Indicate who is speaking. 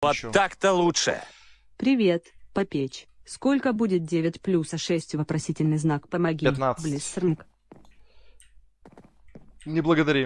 Speaker 1: Вот так-то лучше.
Speaker 2: Привет, попечь. Сколько будет 9 плюс а 6 вопросительный знак? Помоги.
Speaker 3: 15.
Speaker 2: Блиссернг.
Speaker 3: Не благодари.